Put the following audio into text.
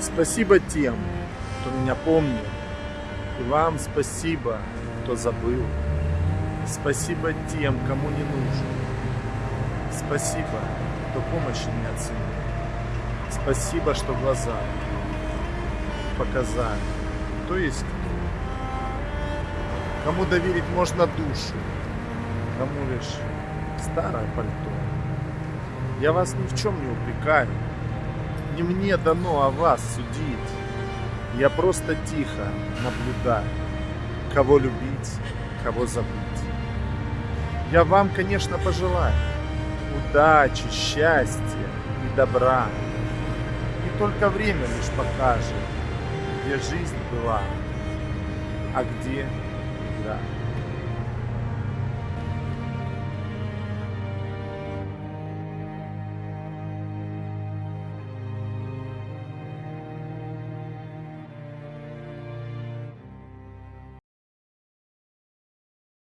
Спасибо тем, кто меня помнил. И вам спасибо, кто забыл. Спасибо тем, кому не нужен. Спасибо, кто помощи не оценил. Спасибо, что глаза показали, кто есть кто. Кому доверить можно душу, кому лишь старое пальто. Я вас ни в чем не упрекаю, не мне дано о вас судить. Я просто тихо наблюдаю, кого любить, кого забыть. Я вам, конечно, пожелаю удачи, счастья и добра. И только время лишь покажет, где жизнь была, а где игра.